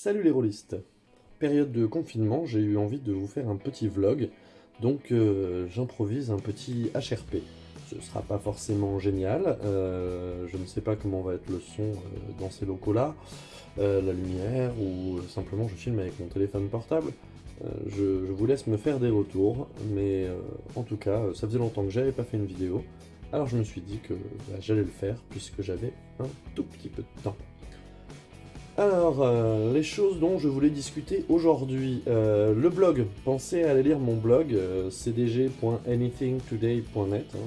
Salut les rôlistes Période de confinement, j'ai eu envie de vous faire un petit vlog, donc euh, j'improvise un petit HRP. Ce sera pas forcément génial, euh, je ne sais pas comment va être le son euh, dans ces locaux-là, la lumière, ou simplement je filme avec mon téléphone portable. Je, vous laisse me faire des retours, mais en tout cas, ça faisait longtemps que j'avais pas fait une vidéo, alors je me suis dit que bah, j'allais le faire, puisque j'avais un tout petit peu de temps. Alors, euh, les choses dont je voulais discuter aujourd'hui. Euh, le blog, pensez à aller lire mon blog, euh, cdg.anythingtoday.net, hein,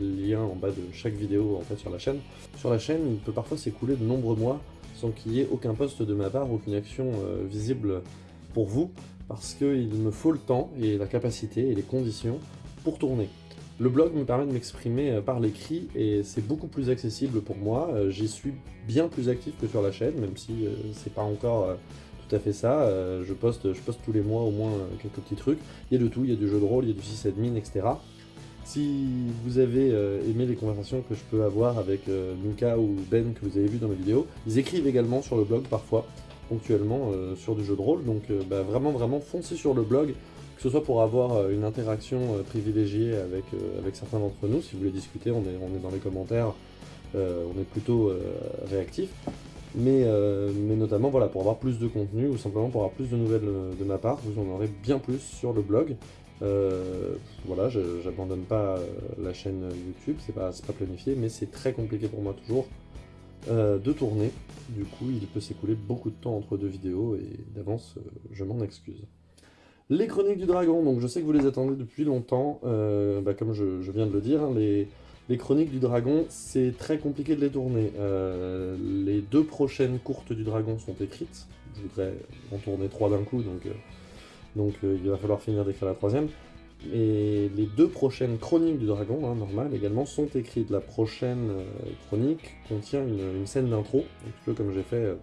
lien en bas de chaque vidéo en fait sur la chaîne. Sur la chaîne, il peut parfois s'écouler de nombreux mois sans qu'il y ait aucun poste de ma part, aucune action visible pour vous, parce qu'il me faut le temps et la capacité et les conditions pour tourner. Le blog me permet de m'exprimer euh, par l'écrit et c'est beaucoup plus accessible pour moi. Euh, j'y suis bien plus actif que sur la chaîne, même si euh, c'est pas encore tout à fait ça. je, poste, je poste tous les mois au moins quelques petits trucs. Il y a de tout, il y a du jeu de rôle, il y a du sysadmin, etc. Si vous avez aimé les conversations que je peux avoir avec Mika ou Ben que vous avez vu dans mes vidéos, ils écrivent également sur le blog parfois, ponctuellement, sur du jeu de rôle. Donc bah, vraiment, vraiment, foncez sur le blog que ce soit pour avoir euh, une interaction euh, privilégiée avec, euh, avec certains d'entre nous, si vous voulez discuter, on est, on est dans les commentaires, on est plutôt réactif, mais, mais notamment voilà, pour avoir plus de contenu ou simplement pour avoir plus de nouvelles de ma part, vous en aurez bien plus sur le blog. voilà, j'abandonne pas la chaîne YouTube, c'est pas, pas planifié, mais c'est très compliqué pour moi toujours de tourner. Du coup, il peut s'écouler beaucoup de temps entre deux vidéos et d'avance, je m'en excuse. Les Chroniques du Dragon, donc je sais que vous les attendez depuis longtemps, euh, bah, comme je, viens de le dire, hein, les, Chroniques du Dragon, c'est très compliqué de les tourner. Euh, les deux prochaines courtes du Dragon sont écrites, je voudrais en tourner trois d'un coup, donc, euh, il va falloir finir d'écrire la troisième. Et les deux prochaines chroniques du dragon, hein, normal également, sont écrites. La prochaine chronique contient une, scène d'intro, un petit peu comme j'ai fait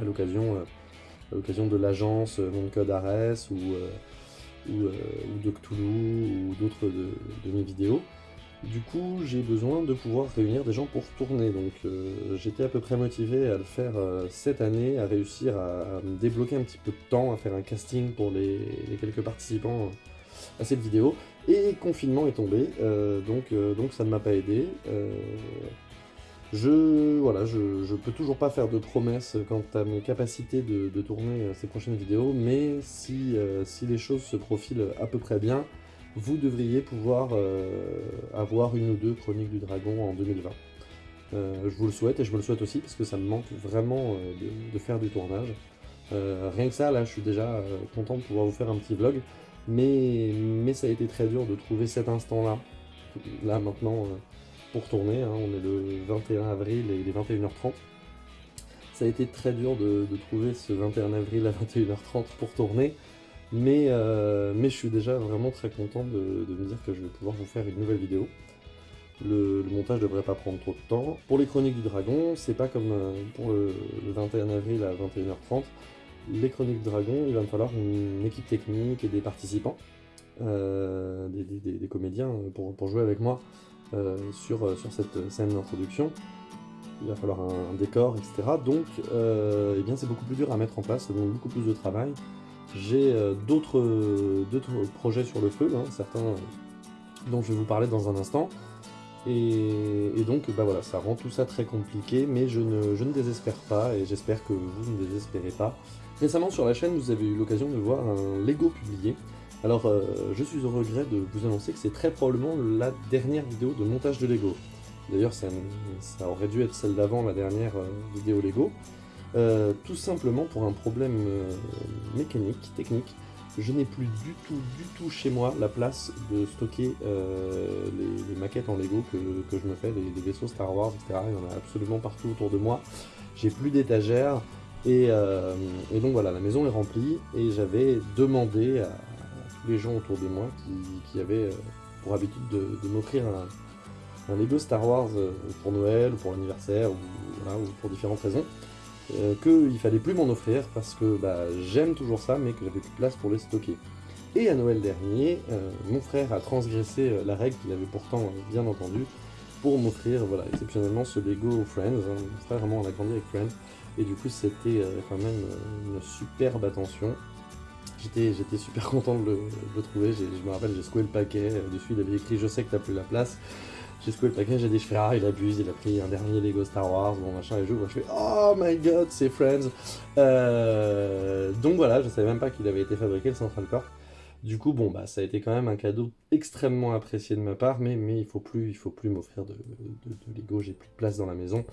à l'occasion à l'occasion de l'agence euh, de Code Ares ou, euh, euh, de Cthulhu ou d'autres de, mes vidéos. Du coup, j'ai besoin de pouvoir réunir des gens pour tourner, donc j'étais à peu près motivé à le faire cette année, à réussir à, me débloquer un petit peu de temps, à faire un casting pour les, quelques participants à cette vidéo. Et confinement est tombé, donc, donc ça ne m'a pas aidé. Je, voilà, je, peux toujours pas faire de promesses quant à mes capacités de, tourner euh, ces prochaines vidéos, mais si, euh, si les choses se profilent à peu près bien, vous devriez pouvoir euh, avoir une ou deux Chroniques du Dragon en 2020. je vous le souhaite, et je me le souhaite aussi, parce que ça me manque vraiment de, faire du tournage. rien que ça, là, je suis déjà content de pouvoir vous faire un petit vlog, mais, mais ça a été très dur de trouver cet instant-là, là, maintenant, pour tourner, hein. on est le 21 avril et il est 21h30. Ça a été très dur de, trouver ce 21 avril à 21h30 pour tourner, mais, euh, mais je suis déjà vraiment très content de, me dire que je vais pouvoir vous faire une nouvelle vidéo. Le, montage devrait pas prendre trop de temps. Pour les chroniques du dragon, c'est pas comme euh, pour le, 21 avril à 21h30. Les chroniques du dragon, il va me falloir une équipe technique et des participants, euh, des, comédiens pour jouer avec moi. Euh, sur, euh, sur cette scène d'introduction. Il va falloir un, décor, etc. Donc, euh, eh bien, c'est beaucoup plus dur à mettre en place, ça demande beaucoup plus de travail. J'ai d'autres projets sur le feu, hein, certains dont je vais vous parler dans un instant. Et, donc, bah voilà, ça rend tout ça très compliqué, mais je ne, je ne désespère pas, et j'espère que vous ne désespérez pas. Récemment sur la chaîne, vous avez eu l'occasion de voir un Lego publié, alors, euh, je suis au regret de vous annoncer que c'est très probablement la dernière vidéo de montage de Lego. D'ailleurs, ça, aurait dû être celle d'avant, la dernière euh, vidéo Lego. Euh, tout simplement pour un problème mécanique, technique. Je n'ai plus du tout, du tout chez moi la place de stocker les, maquettes en Lego que, je me fais, les, vaisseaux Star Wars, etc. Il y en a absolument partout autour de moi. J'ai plus d'étagères. Et, et, donc voilà, la maison est remplie et j'avais demandé à, les gens autour de moi qui, avaient euh, pour habitude de, m'offrir un, Lego Star Wars euh, pour Noël, ou pour l'anniversaire, ou, pour différentes raisons, euh, qu'il fallait plus m'en offrir parce que bah, j'aime toujours ça, mais que j'avais plus de place pour les stocker. Et à Noël dernier, mon frère a transgressé la règle qu'il avait pourtant bien entendue pour m'offrir voilà, exceptionnellement ce Lego Friends. Hein. Mon frère vraiment on a grandi avec Friends. Et du coup, c'était quand même une superbe attention. J'étais super content de le, trouver. Je me rappelle, j'ai secoué le paquet. Dessus, il avait écrit « Je sais que t'as plus la place ». J'ai secoué le paquet, j'ai dit, fais, ah, il abuse, il a pris un dernier Lego Star Wars, bon machin, et je je fais, oh my god, c'est Friends. Euh, donc voilà, je savais même pas qu'il avait été fabriqué, le Central Corp. Du coup, bon, bah, ça a été quand même un cadeau extrêmement apprécié de ma part, mais, mais il faut plus, il faut plus m'offrir de, de, Lego, j'ai plus de place dans la maison.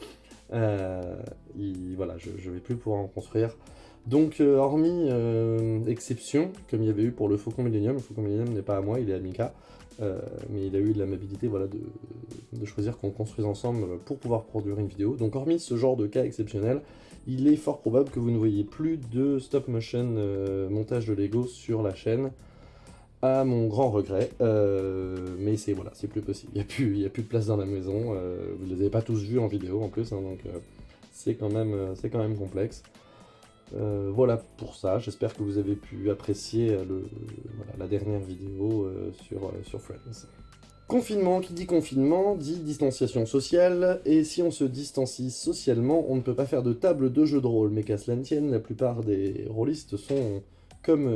Euh, voilà, je, je vais plus pouvoir en construire. Donc, euh, hormis exception, comme il y avait eu pour le Faucon Millennium, le Faucon Millennium n'est pas à moi, il est à Mika. Euh, mais il a eu l'amabilité voilà, de, choisir qu'on construise ensemble pour pouvoir produire une vidéo. Donc hormis ce genre de cas exceptionnel, il est fort probable que vous ne voyez plus de stop motion euh, montage de Lego sur la chaîne, à mon grand regret, euh, mais c'est voilà, plus possible, il n'y a, plus, a plus de place dans la maison, vous ne les avez pas tous vus en vidéo en plus, hein, donc c'est quand, quand même complexe. Euh, voilà pour ça, j'espère que vous avez pu apprécier euh, la dernière vidéo euh, sur, Friends. Confinement, qui dit confinement, dit distanciation sociale, et si on se distancie socialement, on ne peut pas faire de table de jeu de rôle, mais qu'à cela ne tienne, la plupart des rôlistes sont, comme,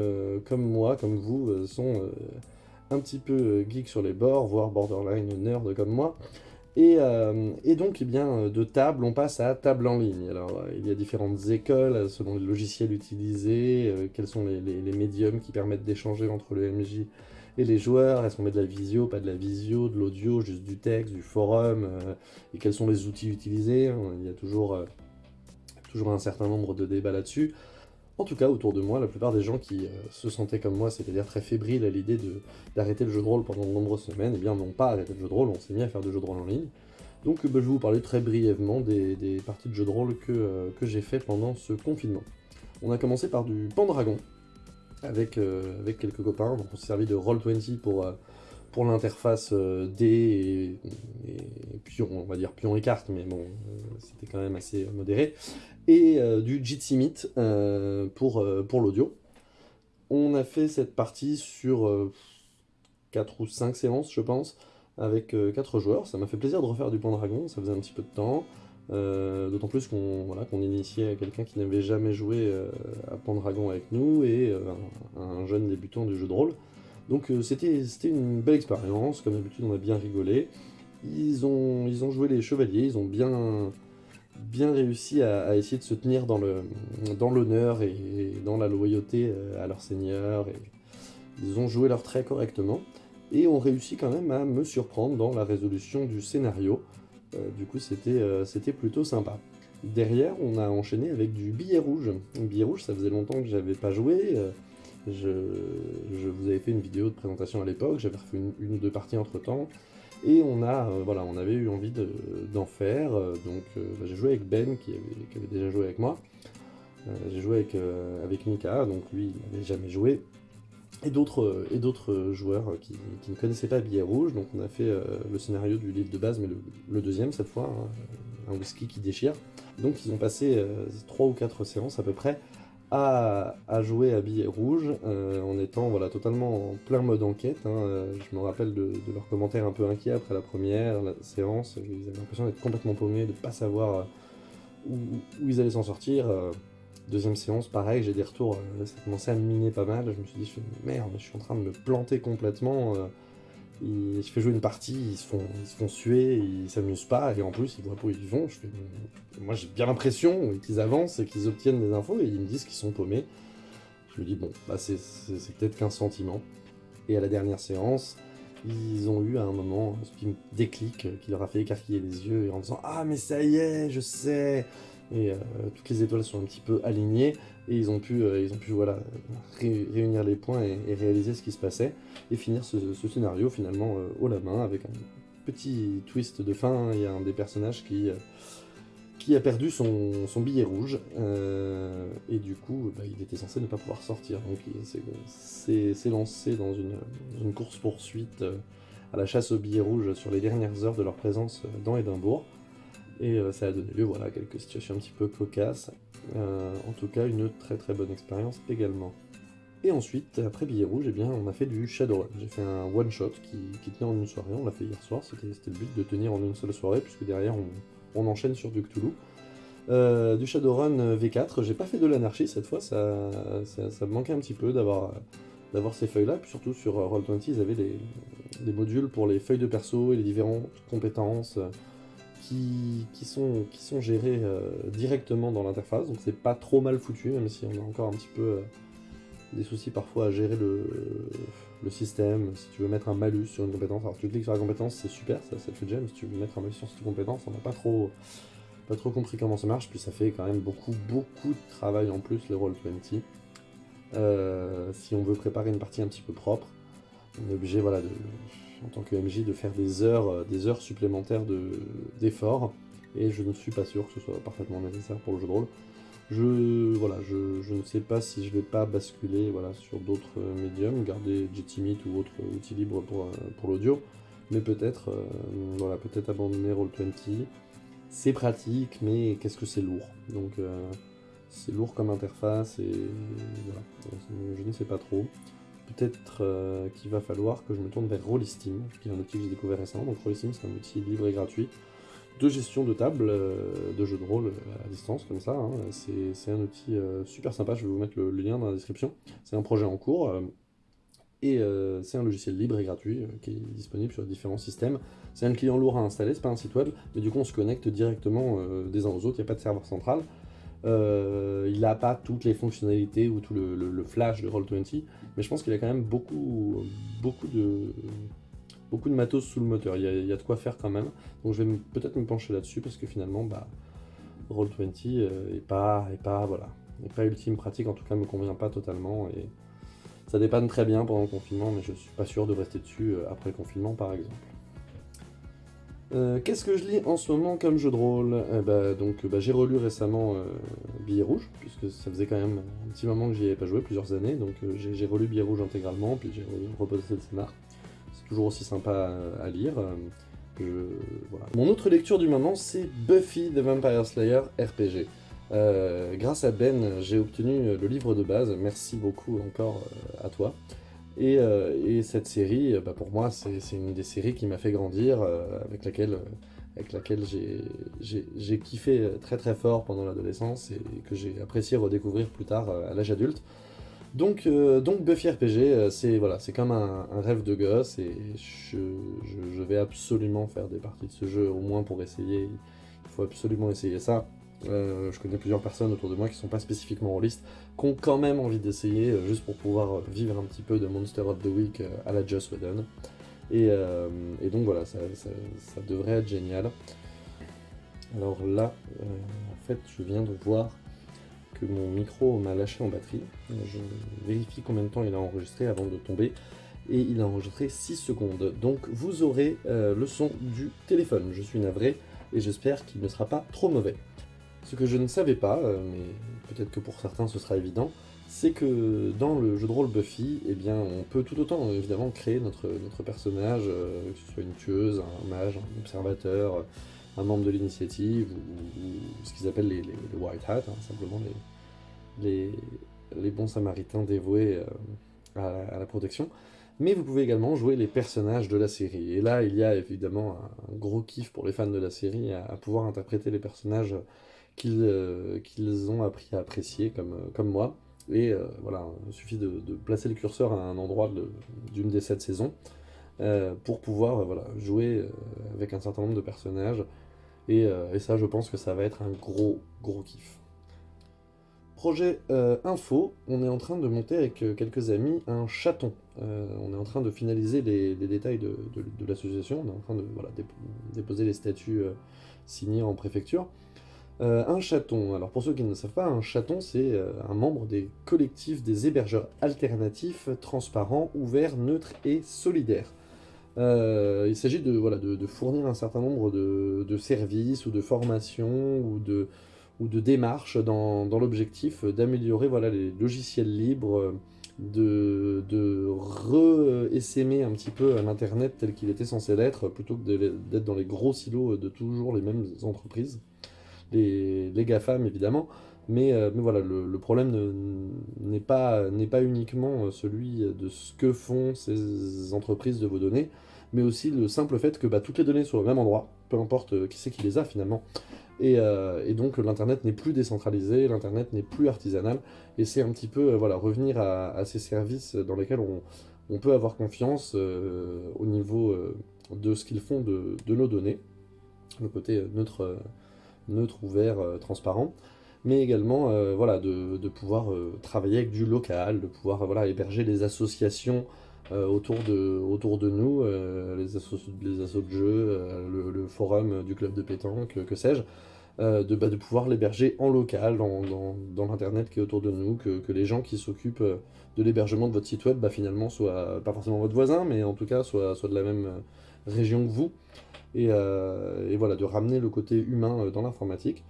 comme moi, comme vous, sont un petit peu geeks sur les bords, voire borderline nerd comme moi, euh, et, donc, eh bien, de table, on passe à table en ligne. Alors, euh, il y a différentes écoles euh, selon les logiciels utilisés, quels sont les, médiums qui permettent d'échanger entre le MJ et les joueurs, est-ce qu'on met de la visio, pas de la visio, de l'audio, juste du texte, du forum, et quels sont les outils utilisés. Il y a toujours, toujours un certain nombre de débats là-dessus. En tout cas, autour de moi, la plupart des gens qui euh, se sentaient comme moi, c'est-à-dire très fébriles à l'idée d'arrêter le jeu de rôle pendant de nombreuses semaines, eh bien n'ont pas arrêté le jeu de rôle, on s'est mis à faire du jeu de rôle en ligne. Donc bah, je vais vous parler très brièvement des, parties de jeu de rôle que, euh, que j'ai fait pendant ce confinement. On a commencé par du Pendragon, avec, euh, avec quelques copains, donc on s'est servi de Roll20 pour, pour l'interface D et, pion, on va dire pion et carte, mais bon, c'était quand même assez modéré et euh, du Jitsi Meet euh, pour, euh, pour l'audio. On a fait cette partie sur 4 ou 5 séances, je pense, avec 4 joueurs. Ça m'a fait plaisir de refaire du Pendragon, ça faisait un petit peu de temps. D'autant plus qu'on voilà, qu'on initiait quelqu'un qui n'avait jamais joué à Pendragon avec nous et un, jeune débutant du jeu de rôle. Donc c'était une belle expérience, comme d'habitude on a bien rigolé. Ils ont, ils ont joué les chevaliers, ils ont bien, bien réussi à, essayer de se tenir dans l'honneur dans et, dans la loyauté euh, à leur seigneur. Et ils ont joué leur trait correctement et ont réussi quand même à me surprendre dans la résolution du scénario. Euh, du coup, euh, c'était plutôt sympa. Derrière, on a enchaîné avec du billet rouge. Le billet rouge, ça faisait longtemps que j'avais pas joué. Je, vous avais fait une vidéo de présentation à l'époque, j'avais refait une, ou deux parties entre temps. Et on, a, euh, voilà, on avait eu envie d'en faire, euh, donc euh, bah, j'ai joué avec Ben qui avait, déjà joué avec moi. j'ai joué avec, avec Mika, donc lui il n'avait jamais joué. Et d'autres joueurs qui, ne connaissaient pas Billet Rouge, donc on a fait le scénario du livre de base, mais le, deuxième cette fois, hein, un whisky qui déchire. Donc ils ont passé 3 ou 4 séances à peu près à, jouer à billet rouge euh, en étant voilà, totalement en plein mode enquête. Hein. Euh, je me rappelle de, leurs commentaires un peu inquiets après la première séance. Ils avaient l'impression d'être complètement paumés, de ne pas savoir euh, où, ils allaient s'en sortir. Deuxième séance, pareil, j'ai des retours, ça commençait à miner pas mal. Je me suis dit, merde, je suis en train de me planter complètement je fais jouer une partie, ils se font, suer, ils s'amusent pas, et en plus ils voient pas où ils vont. Moi j'ai bien l'impression qu'ils avancent et qu'ils obtiennent des infos, et ils me disent qu'ils sont paumés. Je me dis, bon, bah c'est peut-être qu'un sentiment. Et à la dernière séance, ils ont eu à un moment un déclic qui leur a fait écarquiller les yeux en disant « Ah mais ça y est, je sais !» Et euh, toutes les étoiles sont un petit peu alignées, et ils ont pu, euh, voilà, réunir les points et, réaliser ce qui se passait, et finir ce, scénario finalement euh, haut la main, avec un petit twist de fin, il y a un des personnages qui, euh, qui a perdu son, billet rouge, et du coup bah, il était censé ne pas pouvoir sortir, donc il s'est lancé dans une, une course-poursuite à la chasse au billet rouge sur les dernières heures de leur présence dans Édimbourg, et ça a donné lieu voilà, à quelques situations un petit peu cocasses, euh, en tout cas, une très très bonne expérience également. Et ensuite, après Billet Rouge, eh bien, on a fait du Shadowrun. J'ai fait un one-shot qui, qui, tenait en une soirée, on l'a fait hier soir, c'était le but de tenir en une seule soirée, puisque derrière on, enchaîne sur du Cthulhu. du Shadowrun V4. J'ai pas fait de l'anarchie cette fois, ça, ça, me manquait un petit peu d'avoir ces feuilles-là. Puis surtout sur Roll20, ils avaient des, modules pour les feuilles de perso et les différentes compétences qui, sont, sont gérées directement dans l'interface. Donc c'est pas trop mal foutu, même si on a encore un petit peu des soucis parfois à gérer le, système. Si tu veux mettre un malus sur une compétence, alors tu cliques sur la compétence, c'est super, ça, te fait Si tu veux mettre un malus sur cette compétence, on n'a pas trop, compris comment ça marche. Puis ça fait quand même beaucoup, beaucoup de travail en plus, les Roll20. Euh, si on veut préparer une partie un petit peu propre, on est obligé, voilà, en tant que MJ, de faire des heures, des heures supplémentaires d'efforts. et je ne suis pas sûr que ce soit parfaitement nécessaire pour le jeu de rôle. Je, voilà, je, ne sais pas si je vais pas basculer voilà, sur d'autres euh, médiums, garder Meet ou autre outil libre pour, euh, pour l'audio, mais peut-être euh, voilà, peut-être abandonner Roll20. C'est pratique, mais qu'est-ce que c'est lourd Donc c'est lourd comme interface et voilà, je ne sais pas trop. Peut-être qu'il va falloir que je me tourne vers Rollistim, qui est un outil que j'ai découvert récemment. Donc c'est un outil libre et gratuit de gestion de table, euh, de jeu de rôle à distance comme ça. Hein. C'est un outil euh, super sympa, je vais vous mettre le, lien dans la description. C'est un projet en cours euh, et c'est un logiciel libre et gratuit qui est disponible sur différents systèmes. C'est un client lourd à installer, c'est pas un site web, mais du coup on se connecte directement des uns aux autres, il n'y a pas de serveur central. Il n'a pas toutes les fonctionnalités ou tout le, flash de Roll20, mais je pense qu'il a quand même beaucoup, beaucoup de, matos sous le moteur, il y a, de quoi faire quand même. Donc je vais peut-être me pencher là-dessus parce que finalement, bah, Roll20 euh, est pas, est pas, voilà, pas ultime pratique, en tout cas me convient pas totalement et ça dépanne très bien pendant le confinement, mais je suis pas sûr de rester dessus euh, après le confinement par exemple. Euh, qu'est-ce que je lis en ce moment comme jeu de rôle? Eh bah, Donc j'ai relu récemment Billet Rouge, puisque ça faisait quand même un petit moment que j'y avais pas joué, plusieurs années, donc j'ai relu Billet Rouge intégralement, puis j'ai reposé le scénar toujours aussi sympa à, lire. Euh, Mon autre lecture du moment, c'est Buffy the Vampire Slayer RPG. Euh, grâce à Ben, j'ai obtenu le livre de base, merci beaucoup encore euh, à toi. Et, cette série, bah, pour moi, c'est une des séries qui m'a fait grandir, avec laquelle, avec laquelle j'ai kiffé très très fort pendant l'adolescence et que j'ai apprécié redécouvrir plus tard à l'âge adulte. Donc, euh, donc Buffy RPG, euh, c'est voilà, comme un, rêve de gosse et je, vais absolument faire des parties de ce jeu, au moins pour essayer. Il faut absolument essayer ça. Euh, je connais plusieurs personnes autour de moi qui sont pas spécifiquement rôlistes, qui ont quand même envie d'essayer, juste pour pouvoir vivre un petit peu de Monster of the Week à la Just Whedon. Et, donc voilà, ça, ça, devrait être génial. Alors là, en fait, je viens de voir que mon micro m'a lâché en batterie. Je vérifie combien de temps il a enregistré avant de tomber. Et il a enregistré 6 secondes. Donc vous aurez euh, le son du téléphone. Je suis navré et j'espère qu'il ne sera pas trop mauvais. Ce que je ne savais pas, euh, mais peut-être que pour certains ce sera évident, c'est que dans le jeu de rôle Buffy, eh bien, on peut tout autant évidemment créer notre, notre personnage, euh, que ce soit une tueuse, un mage, un observateur, un membre de l'initiative, ou, ce qu'ils appellent les, White Hats, hein, simplement les, les, bons samaritains dévoués euh, à, la protection. Mais vous pouvez également jouer les personnages de la série. Et là, il y a évidemment un, gros kiff pour les fans de la série à, pouvoir interpréter les personnages qu'ils euh, qu'ils ont appris à apprécier, comme, comme moi. Et euh, voilà, il suffit de, placer le curseur à un endroit d'une des sept saisons pour pouvoir voilà, jouer avec un certain nombre de personnages euh, et, ça, je pense que ça va être un gros, gros kiff. Projet euh, info, on est en train de monter avec euh, quelques amis un chaton. on est en train de finaliser les, détails de, l'association, on est en train de déposer les statuts signés en préfecture. Un chaton, alors pour ceux qui ne savent pas, un chaton c'est un membre des collectifs des hébergeurs alternatifs, transparents, ouverts, neutres et solidaires. Euh, il s'agit de, fournir un certain nombre de, services ou de formations ou de, démarches dans, l'objectif d'améliorer les logiciels libres, de, de re-essaimer un petit peu l'Internet tel qu'il était censé l'être, plutôt que d'être dans les gros silos de toujours les mêmes entreprises, les, GAFAM évidemment, mais, euh, mais voilà, le, problème n'est pas, pas uniquement celui de ce que font ces entreprises de vos données, mais aussi le simple fait que bah, toutes les données soient au même endroit, peu importe qui c'est qui les a finalement. Et, donc l'internet n'est plus décentralisé, l'internet n'est plus artisanal, et c'est un petit peu voilà, revenir à, ces services dans lesquels on, peut avoir confiance au niveau de ce qu'ils font de, nos données, le côté neutre, neutre ouvert, transparent mais également euh, voilà, de, pouvoir euh, travailler avec du local, de pouvoir voilà, héberger des associations euh, autour, de, nous, les, assos, les assos de jeux, le, forum du club de pétanque, que sais-je, de, bah, de pouvoir l'héberger en local, dans, l'internet qui est autour de nous, que, les gens qui s'occupent de l'hébergement de votre site web, bah, finalement, soient pas forcément votre voisin, mais en tout cas, soient, soit de la même région que vous, et, et voilà, de ramener le côté humain dans l'informatique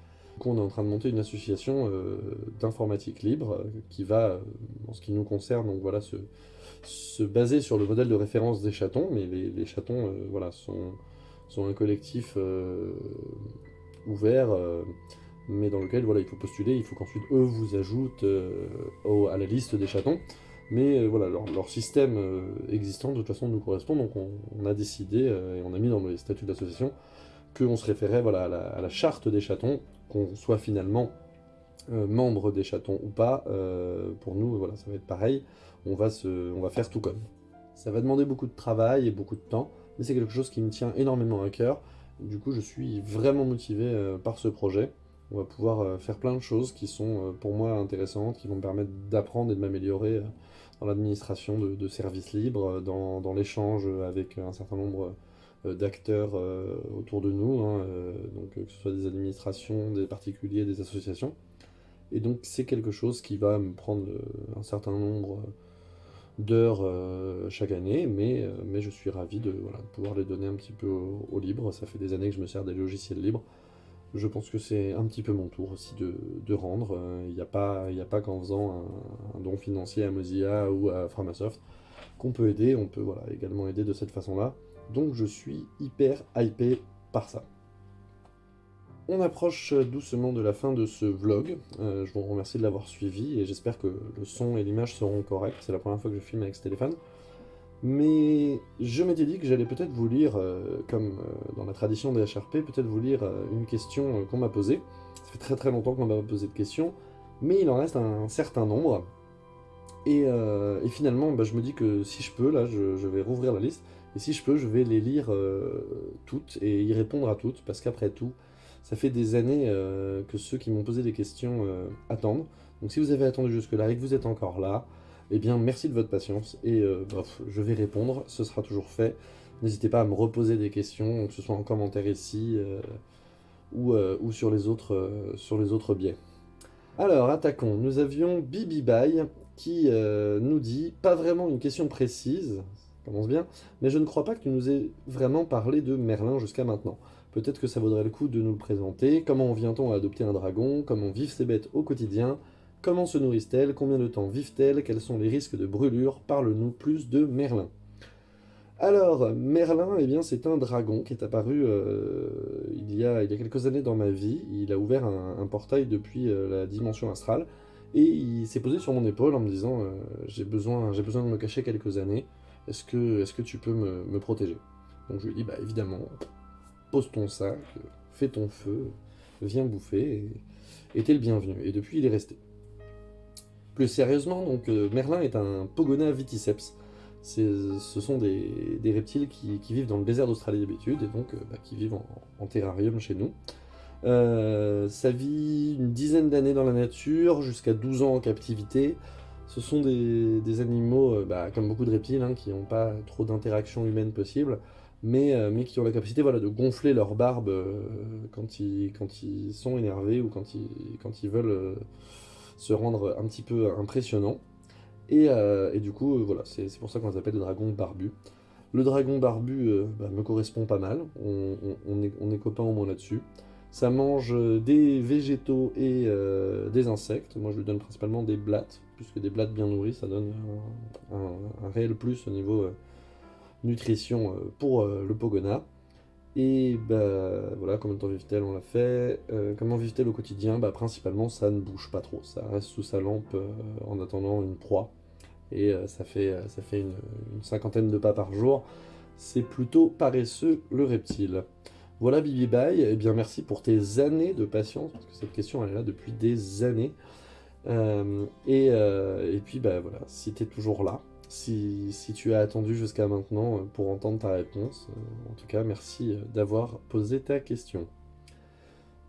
on est en train de monter une association euh, d'informatique libre euh, qui va, euh, en ce qui nous concerne, donc voilà, se, baser sur le modèle de référence des chatons, mais les, chatons voilà, sont, sont un collectif ouvert, mais dans lequel voilà, il faut postuler, il faut qu'ensuite eux vous ajoutent à la liste des chatons. Mais voilà, leur, système existant de toute façon nous correspond, donc on, a décidé et on a mis dans les statuts d'association qu'on se référait à la, charte des chatons, qu'on soit finalement euh, membre des chatons ou pas, euh, pour nous, voilà, ça va être pareil, on va, on va faire tout comme. Ça va demander beaucoup de travail et beaucoup de temps, mais c'est quelque chose qui me tient énormément à cœur. Du coup, je suis vraiment motivé euh, par ce projet. On va pouvoir faire plein de choses qui sont pour moi intéressantes, qui vont me permettre d'apprendre et de m'améliorer dans l'administration de, services libres, dans, l'échange avec un certain nombre euh, d'acteurs euh, autour de nous, hein, euh, donc que ce soit des administrations, des particuliers, des associations. Et donc c'est quelque chose qui va me prendre un certain nombre d'heures chaque année, mais, mais je suis ravi de, pouvoir les donner un petit peu au, libre. Ça fait des années que je me sers des logiciels libres. Je pense que c'est un petit peu mon tour aussi de, rendre. Il n'y a pas, pas qu'en faisant un, don financier à Mozilla ou à Framasoft qu'on peut aider. On peut voilà, également aider de cette façon-là. Donc je suis hyper hypé par ça. On approche doucement de la fin de ce vlog. Euh, je vous remercie de l'avoir suivi et j'espère que le son et l'image seront corrects. C'est la première fois que je filme avec ce téléphone. Mais je m'étais dit que j'allais peut-être vous lire, euh, comme euh, dans la tradition des HRP, peut-être vous lire une question qu'on m'a posée. Ça fait très très longtemps qu'on m'a posé de questions, mais il en reste un, certain nombre. Et, finalement, bah, je me dis que si je peux, là, je vais rouvrir la liste. Et si je peux, je vais les lire euh, toutes et y répondre à toutes, parce qu'après tout, ça fait des années euh, que ceux qui m'ont posé des questions euh, attendent. Donc si vous avez attendu jusque-là et que vous êtes encore là, eh bien merci de votre patience, et bref, je vais répondre, ce sera toujours fait. N'hésitez pas à me reposer des questions, que ce soit en commentaire ici, ou, ou, sur, les autres, sur les autres biais. Alors, attaquons. Nous avions Bibi Bye qui nous dit, pas vraiment une question précise, commence bien, mais je ne crois pas que tu nous aies vraiment parlé de Merlin jusqu'à maintenant. Peut-être que ça vaudrait le coup de nous le présenter, comment vient-on à adopter un dragon, comment vivent ces bêtes au quotidien, comment se nourrissent-elles, combien de temps vivent-elles, quels sont les risques de brûlure, parle-nous plus de Merlin. Alors, Merlin, eh bien, c'est un dragon qui est apparu euh, il, y a, quelques années dans ma vie. Il a ouvert un, portail depuis euh, la dimension astrale, et il s'est posé sur mon épaule en me disant euh, j'ai besoin, besoin de me cacher quelques années, est-ce que, tu peux me, protéger? Donc je lui dis, bah évidemment, pose ton sac, fais ton feu, viens bouffer, et t'es le bienvenu. Et depuis, il est resté. Plus sérieusement, donc euh, Merlin est un Pogona viticeps. Ce sont des, reptiles qui, vivent dans le désert d'Australie d'habitude, et donc euh, bah, qui vivent en, terrarium chez nous. Euh, ça vit une dizaine d'années dans la nature, jusqu'à 12 ans en captivité. Ce sont des, animaux, euh, bah, comme beaucoup de reptiles, hein, qui n'ont pas trop d'interaction humaine possible, mais, euh, mais, qui ont la capacité voilà, de gonfler leur barbe euh, quand, ils, quand ils sont énervés ou quand ils, quand ils veulent se rendre un petit peu impressionnants. Et, du coup, voilà, c'est pour ça qu'on les appelle les dragons barbus. Le dragon barbu bah, me correspond pas mal, on, est, on copains au moins là-dessus. Ça mange des végétaux et des insectes. Moi, je lui donne principalement des blattes, puisque des blattes bien nourries, ça donne un, réel plus au niveau euh, nutrition euh, pour euh, le Pogona. Et bah, voilà, combien de temps vivent-elles On l'a fait. comment vivent-elles au quotidien? Bah, Principalement, ça ne bouge pas trop. Ça reste sous sa lampe en attendant une proie. Et ça fait, ça fait une, cinquantaine de pas par jour. c'est plutôt paresseux le reptile. Voilà Bibi Bye, eh bien merci pour tes années de patience, parce que cette question elle est là depuis des années. Euh, euh, et, puis bah voilà, si tu es toujours là, si, tu as attendu jusqu'à maintenant pour entendre ta réponse, en tout cas merci d'avoir posé ta question.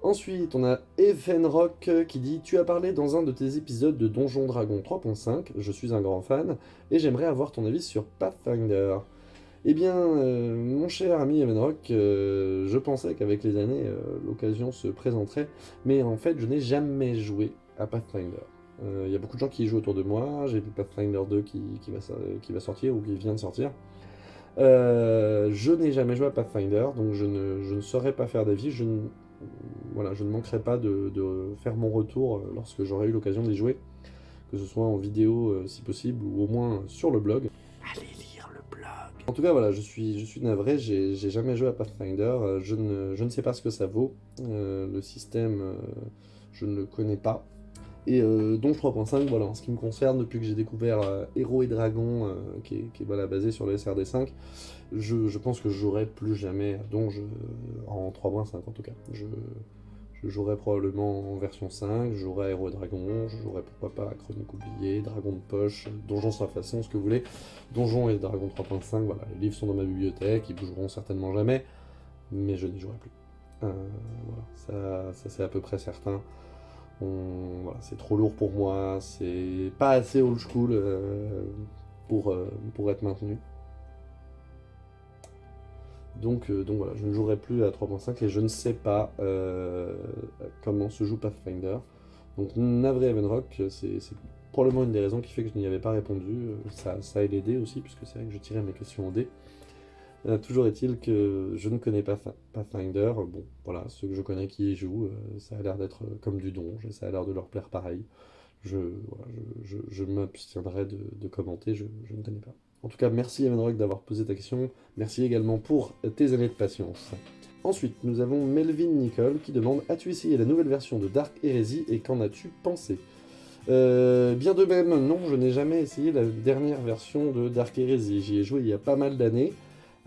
Ensuite, on a Evenrock qui dit « Tu as parlé dans un de tes épisodes de Donjon Dragon 3.5, je suis un grand fan, et j'aimerais avoir ton avis sur Pathfinder. » Eh bien, euh, mon cher ami Evenrock, euh, je pensais qu'avec les années, euh, l'occasion se présenterait, mais en fait, je n'ai jamais joué à Pathfinder. Il y a beaucoup de gens qui y jouent autour de moi, j'ai vu Pathfinder 2 qui, va, qui, va, sortir, ou qui vient de sortir. je n'ai jamais joué à Pathfinder, donc je ne, je ne saurais pas faire d'avis, je ne voilà, je ne manquerai pas de, faire mon retour euh, lorsque j'aurai eu l'occasion d'y jouer, que ce soit en vidéo euh, si possible, ou au moins sur le blog. Allez lire le blog. En tout cas, voilà, je suis, je suis navré, j'ai jamais joué à Pathfinder, euh, je ne, je ne, sais pas ce que ça vaut, le système, je ne le connais pas, et euh, donc 3.5, voilà, en ce qui me concerne, depuis que j'ai découvert Héros et Dragons, qui est, basé sur le SRD5, je, pense que je jouerai plus jamais Donge en 3.5 en tout cas. Je, jouerai probablement en version 5, je jouerai Héros et Dragons, je jouerai pourquoi pas Chronique oubliée, Dragon de poche, Donjon sans façon, ce que vous voulez. Donjon et Dragon 3.5, voilà, les livres sont dans ma bibliothèque, ils bougeront certainement jamais, mais je n'y jouerai plus. Euh, voilà, ça, c'est à peu près certain. C'est trop lourd pour moi, c'est pas assez old school euh, pour, euh, pour être maintenu. Donc, euh, donc voilà, je ne jouerai plus à 3.5 et je ne sais pas comment se joue Pathfinder. Donc navré Evenrock, c'est probablement une des raisons qui fait que je n'y avais pas répondu. Ça, ça a aidé aussi, puisque c'est vrai que je tirais mes questions au dé. Euh, toujours est-il que je ne connais pas Pathfinder. Bon, voilà, ceux que je connais qui y jouent, ça a l'air d'être comme du donge, ça a l'air de leur plaire pareil. Je, m'abstiendrai de, commenter, je ne connais pas. En tout cas, merci Evanrock d'avoir posé ta question. Merci également pour tes années de patience. Ensuite, nous avons Melvin Nicole qui demande « As-tu essayé la nouvelle version de Dark Heresy et qu'en as-tu pensé? Euh, Bien de même, non, je n'ai jamais essayé la dernière version de Dark Heresy. J'y ai joué il y a pas mal d'années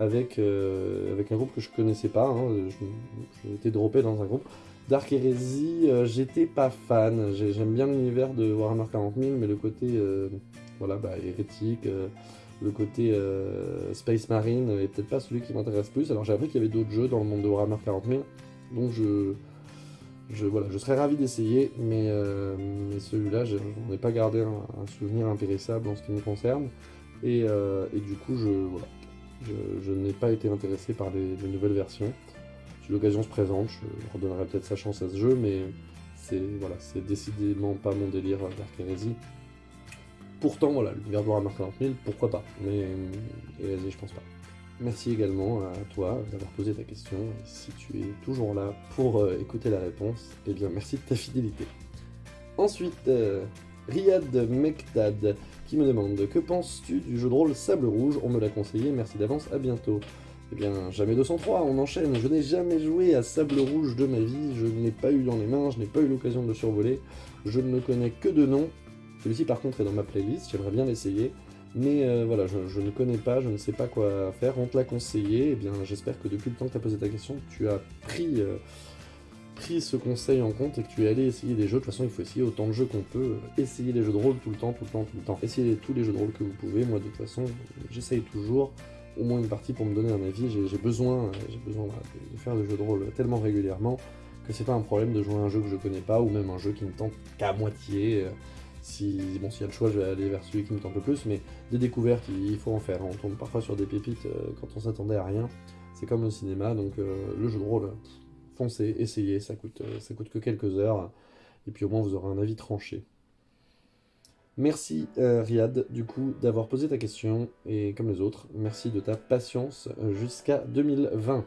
avec, euh, avec un groupe que je connaissais pas. Hein. J'ai été droppé dans un groupe. Dark Heresy, euh, j'étais pas fan. J'aime bien l'univers de Warhammer 40 000, mais le côté voilà, bah, hérétique le côté euh, Space Marine est peut-être pas celui qui m'intéresse plus. Alors j'ai appris qu'il y avait d'autres jeux dans le monde de Warhammer 40 000, donc je, je, voilà, je serais ravi d'essayer, mais, euh, celui-là, n'en ai pas gardé un, souvenir impérissable en ce qui me concerne, et, euh, du coup, je, voilà, je, n'ai pas été intéressé par les, nouvelles versions. Si l'occasion se présente, je redonnerai peut-être sa chance à ce jeu, mais c'est voilà, décidément pas mon délire Dark Heresy. Pourtant, voilà, l'univers de Warhammer 40 000, pourquoi pas, mais vas-y, je pense pas. Merci également à toi d'avoir posé ta question, et si tu es toujours là pour euh, écouter la réponse, eh bien merci de ta fidélité. Ensuite, euh, Riyad Mektad qui me demande « Que penses-tu du jeu de rôle Sable Rouge? On me l'a conseillé, merci d'avance, à bientôt. » Eh bien, jamais 203, on enchaîne. Je n'ai jamais joué à Sable Rouge de ma vie, je ne l'ai pas eu dans les mains, je n'ai pas eu l'occasion de le survoler, je ne le connais que de nom, celui-ci par contre est dans ma playlist, j'aimerais bien l'essayer. Mais euh, voilà, je, ne connais pas, je ne sais pas quoi faire, on te l'a conseillé, et eh bien j'espère que depuis le temps que tu as posé ta question, tu as pris, euh, pris ce conseil en compte et que tu es allé essayer des jeux. De toute façon, il faut essayer autant de jeux qu'on peut, essayer les jeux de rôle tout le temps, tout le temps, tout le temps. Essayez tous les jeux de rôle que vous pouvez, moi de toute façon, j'essaye toujours, au moins une partie pour me donner un avis, j'ai besoin, besoin de faire des jeux de rôle tellement régulièrement que c'est pas un problème de jouer à un jeu que je connais pas, ou même un jeu qui me tente qu'à moitié. Si, bon, s'il y a le choix, je vais aller vers celui qui me tente le plus, mais des découvertes, il faut en faire. On tombe parfois sur des pépites euh, quand on s'attendait à rien. C'est comme le cinéma, donc euh, le jeu de rôle, foncez, essayez, ça coûte, euh, ça coûte que quelques heures, et puis au moins vous aurez un avis tranché. Merci Riyad, du coup, d'avoir posé ta question, et comme les autres, merci de ta patience jusqu'à 2020.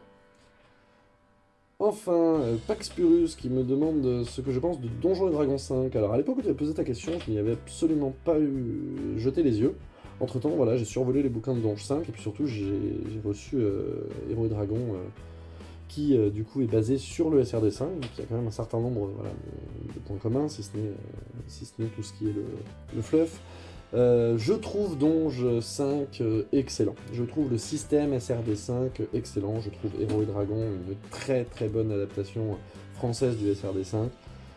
Enfin, euh, Pax Purus qui me demande ce que je pense de Donjons et Dragons 5. Alors à l'époque où tu avais posé ta question, je n'y avais absolument pas eu jeté les yeux. Entre temps, voilà, j'ai survolé les bouquins de Donjons 5 et puis surtout j'ai reçu euh, Héros et Dragons euh, qui du coup est basé sur le SRD5, donc il y a quand même un certain nombre de, points communs, si ce n'est tout ce qui est le, fluff. je trouve Donge 5 excellent. Je trouve le système SRD5 excellent. Je trouve Héros et Dragon une très très bonne adaptation française du SRD5.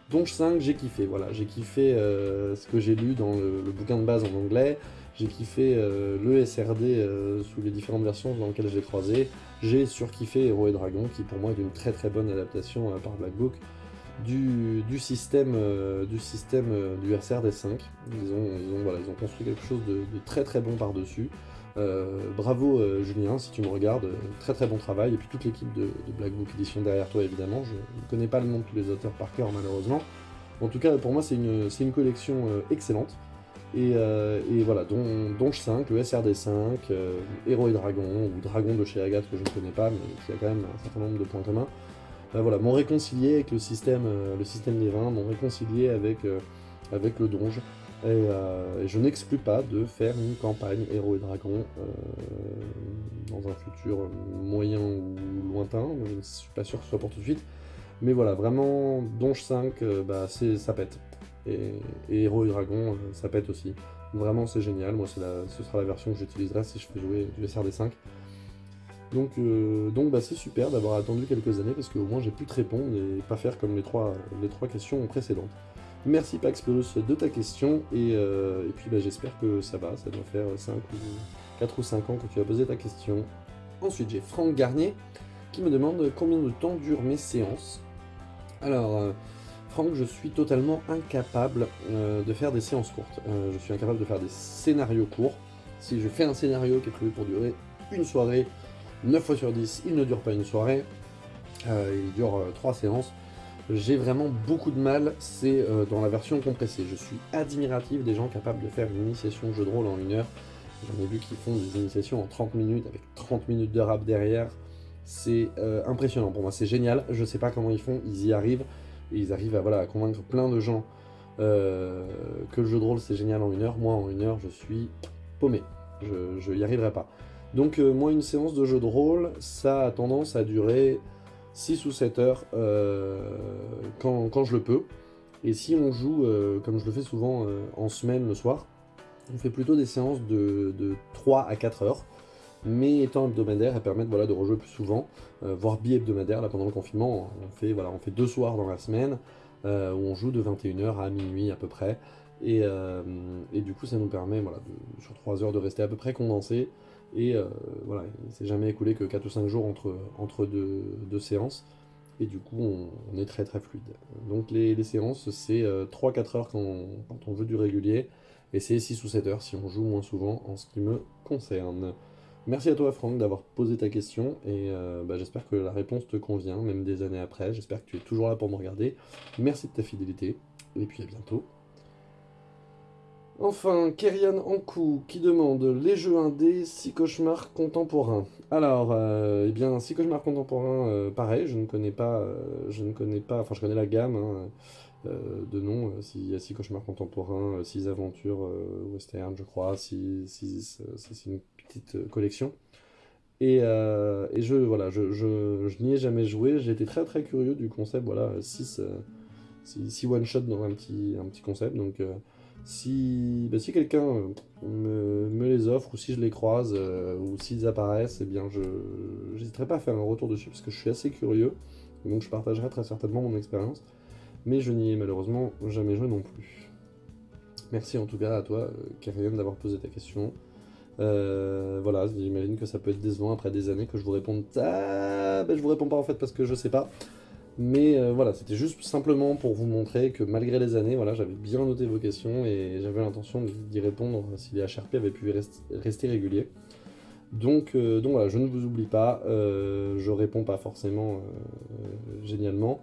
Donge 5, j'ai kiffé, voilà, j'ai kiffé ce que j'ai lu dans le, bouquin de base en anglais, j'ai kiffé euh, le SRD euh, sous les différentes versions dans lesquelles j'ai croisé. J'ai surkiffé Héros et Dragon, qui pour moi est une très très bonne adaptation euh, par Black Book du, système, du, système du SRD5. Ils ont, voilà, ils ont construit quelque chose de, très très bon par-dessus. bravo Julien, si tu me regardes, très très bon travail. Et puis toute l'équipe de, Black Book Edition derrière toi évidemment. Je ne connais pas le nom de tous les auteurs par cœur malheureusement. En tout cas, pour moi, c'est une, collection excellente. Euh, et, voilà, Donge 5, le SRD5, euh, Héros et Dragon, ou Dragon de chez Agathe que je ne connais pas, mais qui a quand même un certain nombre de points communs. Euh, voilà, m'ont réconcilié avec le système, le système des vins, m'ont réconcilié avec, avec le donge. Et, je n'exclus pas de faire une campagne Héros et Dragons dans un futur moyen ou lointain, je ne suis pas sûr que ce soit pour tout de suite. Mais voilà, vraiment, Donge 5, bah, ça pète et, Héros et Dragon, euh, ça pète aussi. Vraiment, c'est génial. Moi, ce sera la version que j'utiliserai si je fais jouer du SRD5. Donc, euh, donc bah, c'est super d'avoir attendu quelques années parce qu'au moins j'ai pu te répondre et pas faire comme les trois, questions précédentes. Merci Pax de ta question et, euh, puis bah, j'espère que ça va, ça doit faire 5 ou 4 ou 5 ans que tu as posé ta question. Ensuite j'ai Franck Garnier qui me demande combien de temps durent mes séances. Alors, je suis totalement incapable euh, de faire des séances courtes. Euh, je suis incapable de faire des scénarios courts. Si je fais un scénario qui est prévu pour durer une soirée, 9 fois sur 10, il ne dure pas une soirée, euh, il dure 3 séances. J'ai vraiment beaucoup de mal, c'est dans la version compressée. Je suis admiratif des gens capables de faire une initiation jeu de rôle en une heure. J'en ai vu qui font des initiations en 30 minutes, avec 30 minutes de rap derrière. C'est impressionnant pour moi, c'est génial. Je sais pas comment ils font, ils y arrivent. Et ils arrivent à, voilà, convaincre plein de gens euh, que le jeu de rôle c'est génial en une heure. Moi en une heure je suis paumé, je n'y arriverai pas. Donc euh, moi une séance de jeu de rôle, ça a tendance à durer 6 ou 7 heures euh, quand, quand, je le peux. Et si on joue, comme je le fais souvent en semaine le soir, on fait plutôt des séances de, de 3 à 4 heures mais étant hebdomadaire, elles permettent voilà, de rejouer plus souvent, euh, voire bi-hebdomadaire. Là, pendant le confinement, on fait, deux soirs dans la semaine, euh, où on joue de 21h à minuit à peu près. Et, euh, du coup, ça nous permet, sur 3 heures, de rester à peu près condensé. Et voilà, il ne s'est jamais écoulé que 4 ou 5 jours entre, deux, séances. Et du coup, on, est très très fluide. Donc les, les séances, c'est 3-4 heures quand on, quand on veut du régulier, et c'est 6 ou 7 heures si on joue moins souvent en ce qui me concerne. Merci à toi Franck d'avoir posé ta question et euh, bah, j'espère que la réponse te convient, même des années après. J'espère que tu es toujours là pour me regarder. Merci de ta fidélité et puis à bientôt. Enfin, Kerian Ankou qui demande les jeux indés, 6 cauchemars contemporains. Alors, euh, eh bien, 6 cauchemars contemporains, euh, pareil, je ne connais pas, je ne connais pas, enfin je connais la gamme hein, de noms, s'il y a 6 cauchemars contemporains, 6 aventures western, je crois, 6, c'est une petite euh, collection. Et, euh, et, je, voilà, je, n'y ai jamais joué, j'ai été très très curieux du concept, voilà, 6 euh, one-shot dans un petit, un petit concept, donc si, bah, si quelqu'un me, les offre, ou si je les croise, ou s'ils apparaissent, eh bien je n'hésiterai pas à faire un retour dessus, parce que je suis assez curieux, donc je partagerai très certainement mon expérience, mais je n'y ai malheureusement jamais joué non plus. Merci en tout cas à toi, Karian, d'avoir posé ta question. Euh, voilà, j'imagine que ça peut être décevant après des années que je vous réponde ah, ben je vous réponds pas en fait parce que je sais pas. Mais euh, voilà, c'était juste simplement pour vous montrer que malgré les années, voilà, j'avais bien noté vos questions et j'avais l'intention d'y répondre si les HRP avaient pu rester réguliers. Donc, euh, donc voilà, je ne vous oublie pas, je réponds pas forcément génialement.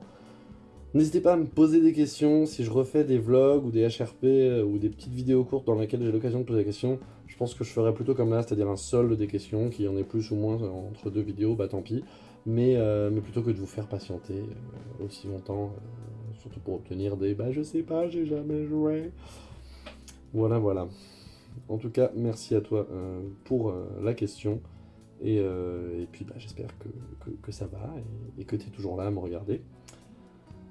N'hésitez pas à me poser des questions si je refais des vlogs ou des HRP ou des petites vidéos courtes dans lesquelles j'ai l'occasion de poser des questions. Je pense que je ferai plutôt comme là, c'est-à-dire un solde des questions, qui en ait plus ou moins entre deux vidéos, bah tant pis. Mais, euh, mais plutôt que de vous faire patienter euh, aussi longtemps, euh, surtout pour obtenir des « bah je sais pas, j'ai jamais joué ». Voilà, voilà. En tout cas, merci à toi pour la question. Et, et puis bah, j'espère que, que, ça va et, et que tu es toujours là à me regarder.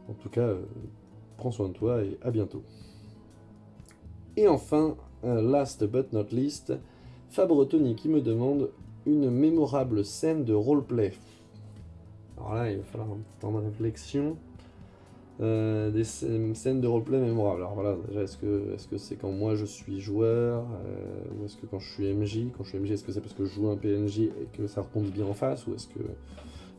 En tout cas, prends soin de toi et à bientôt. Et enfin, last but not least, Fabre Tony qui me demande une mémorable scène de roleplay. Alors là, il va falloir un petit temps de réflexion. Euh, des scènes de roleplay mémorables. Alors voilà, déjà, est-ce que c'est -ce quand moi je suis joueur euh, Ou est-ce que quand je suis MJ Quand je suis MJ, est-ce que c'est parce que je joue un PNJ et que ça retombe bien en face Ou est-ce que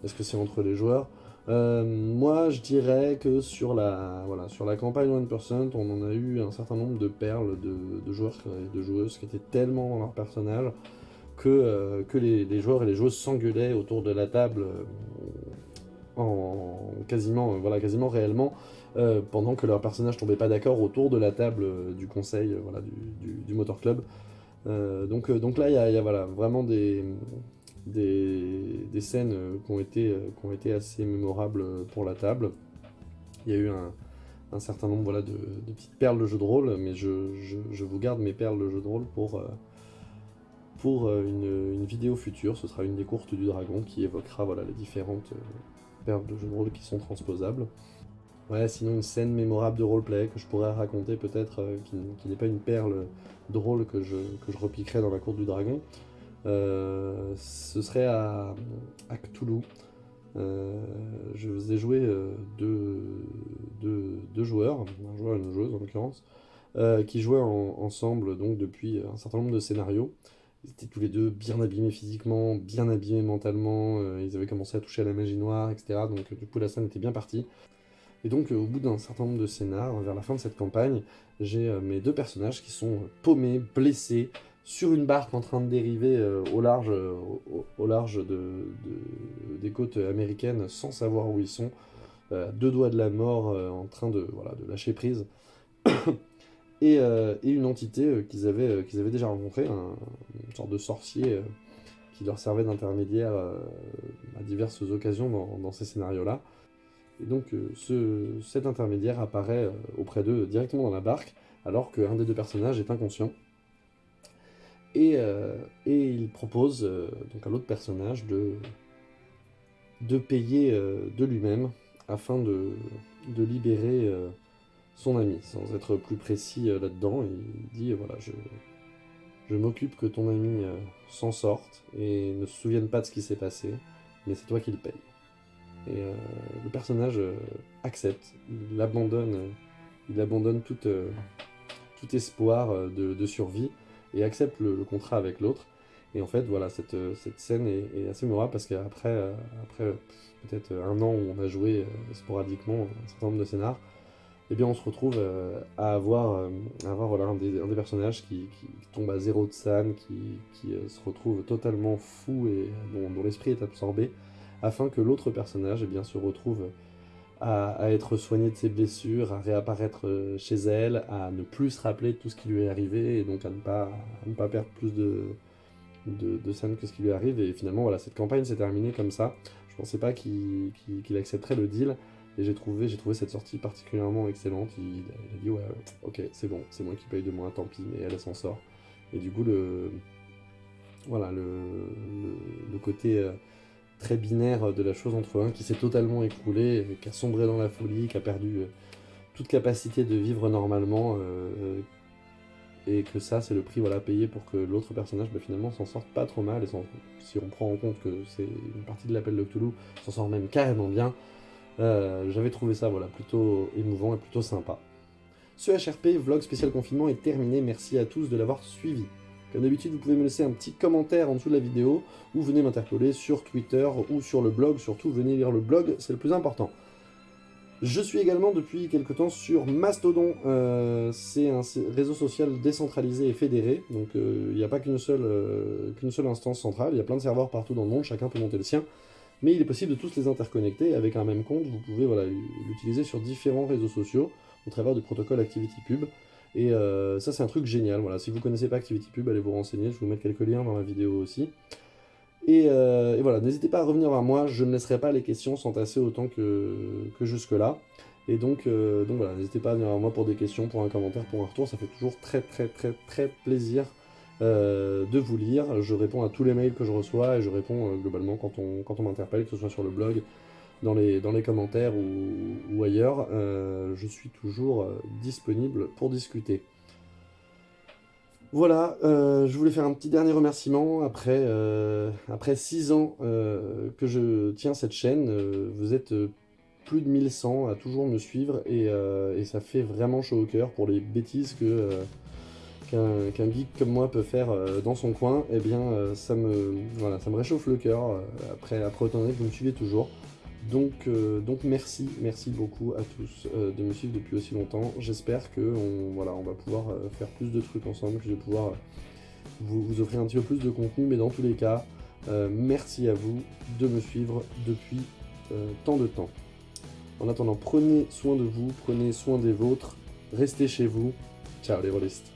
-ce c'est entre les joueurs? Euh, Moi, je dirais que sur la, voilà, sur la campagne 1%, on en a eu un certain nombre de perles de, joueurs et de joueuses qui étaient tellement dans leur personnage que, que les, joueurs et les joueuses s'engueulaient autour de la table en quasiment, euh, voilà, quasiment réellement, euh, pendant que leurs personnages tombaient pas d'accord autour de la table euh, du conseil voilà, du, du, Motor Club. donc, donc là, il y a, voilà, vraiment des, des, scènes qui ont, été, qui ont été assez mémorables pour la table. Il y a eu un, certain nombre voilà, de, petites perles de jeu de rôle, mais je, je, vous garde mes perles de jeu de rôle pour, pour une, vidéo future. Ce sera une des courtes du dragon qui évoquera voilà, les différentes perles de jeux de rôle qui sont transposables. Ouais, sinon une scène mémorable de roleplay que je pourrais raconter peut-être, euh, qui, n'est pas une perle drôle que je, que je repiquerai dans la cour du dragon. Euh, ce serait à, à Cthulhu. Euh, je vous ai joué deux, deux, joueurs, un joueur et une joueuse en l'occurrence, qui jouaient ensemble donc depuis un certain nombre de scénarios. Ils étaient tous les deux bien abîmés physiquement, bien abîmés mentalement, euh, ils avaient commencé à toucher à la magie noire, etc. Donc du coup la scène était bien partie. Et donc euh, au bout d'un certain nombre de scénars, vers la fin de cette campagne, j'ai euh, mes deux personnages qui sont paumés, blessés, sur une barque en train de dériver au large, au, large de, des côtes américaines sans savoir où ils sont, deux doigts de la mort en train de, voilà, de lâcher prise. Euh, et, une entité euh, qu'ils avaient, euh, déjà rencontrée, une sorte de sorcier qui leur servait d'intermédiaire à diverses occasions dans, ces scénarios-là. Et donc ce, cet intermédiaire apparaît auprès d'eux directement dans la barque, alors qu'un des deux personnages est inconscient. Et, et il propose donc à l'autre personnage de, payer de lui-même afin de, libérer son ami, sans être plus précis euh, là-dedans. Il dit, voilà, je, m'occupe que ton ami euh, s'en sorte et ne se souvienne pas de ce qui s'est passé, mais c'est toi qui le paye. Et euh, le personnage accepte, il abandonne, il abandonne tout espoir de, survie et accepte le, contrat avec l'autre. Et en fait, voilà, cette, cette scène est, assez mémorable parce qu'après après, peut-être un an où on a joué sporadiquement un certain nombre de scénars, eh bien on se retrouve euh, à avoir, euh, avoir voilà, un, des, personnages qui, tombe à zéro de san, qui, euh, se retrouve totalement fou et dont, l'esprit est absorbé, afin que l'autre personnage eh bien, se retrouve à, être soigné de ses blessures, à réapparaître chez elle, à ne plus se rappeler de tout ce qui lui est arrivé, et donc à ne pas, ne pas perdre plus de, de, de scènes que ce qui lui arrive, et finalement voilà, cette campagne s'est terminée comme ça. Je pensais pas qu'il accepterait le deal, et j'ai trouvé, trouvé cette sortie particulièrement excellente. Il, a dit, ouais, ok, c'est bon, c'est moi qui paye de moins, tant pis, mais elle, s'en sort. Et du coup, le, voilà, le, le, côté euh, très binaire de la chose entre un qui s'est totalement écroulé, qui a sombré dans la folie, qui a perdu euh, toute capacité de vivre normalement, euh, et que ça, c'est le prix voilà, payé pour que l'autre personnage, bah, finalement, s'en sorte pas trop mal, et si on prend en compte que c'est une partie de l'appel de Cthulhu, s'en sort même carrément bien, euh, j'avais trouvé ça voilà, plutôt émouvant et plutôt sympa. Ce HRP vlog spécial confinement est terminé, merci à tous de l'avoir suivi. Comme d'habitude, vous pouvez me laisser un petit commentaire en dessous de la vidéo, ou venez m'interpeller sur Twitter ou sur le blog, surtout venez lire le blog, c'est le plus important. Je suis également depuis quelques temps sur Mastodon, euh, c'est un réseau social décentralisé et fédéré, donc euh, il n'y a pas qu'une seule, qu'une seule instance centrale, il y a plein de serveurs partout dans le monde, chacun peut monter le sien. Mais il est possible de tous les interconnecter avec un même compte, vous pouvez l'utiliser sur différents réseaux sociaux au travers du protocole ActivityPub, et euh, ça c'est un truc génial, voilà, si vous connaissez pas ActivityPub, allez vous renseigner, je vous mettre quelques liens dans la vidéo aussi. Et, euh, voilà, n'hésitez pas à revenir vers moi, je ne laisserai pas les questions s'entasser autant que, que jusque-là. Et donc, euh, donc voilà, n'hésitez pas à venir vers moi pour des questions, pour un commentaire, pour un retour, ça fait toujours très très très très plaisir de vous lire. Je réponds à tous les mails que je reçois et je réponds globalement quand on, quand on m'interpelle, que ce soit sur le blog, dans les, commentaires ou, ailleurs. Euh, je suis toujours disponible pour discuter. Voilà, euh, je voulais faire un petit dernier remerciement. Après, euh, après 6 ans euh, que je tiens cette chaîne, vous êtes plus de 1100 à toujours me suivre et, ça fait vraiment chaud au cœur pour les bêtises qu'un geek comme moi peut faire dans son coin. Eh bien, ça, me, ça me réchauffe le cœur après, après autant d'années que vous me suivez toujours. Donc, euh, donc merci, merci beaucoup à tous euh, de me suivre depuis aussi longtemps. J'espère que on va pouvoir euh, faire plus de trucs ensemble, que je vais pouvoir vous, offrir un petit peu plus de contenu, mais dans tous les cas, merci à vous de me suivre depuis tant de temps. En attendant, prenez soin de vous, prenez soin des vôtres, restez chez vous. Ciao les rôlistes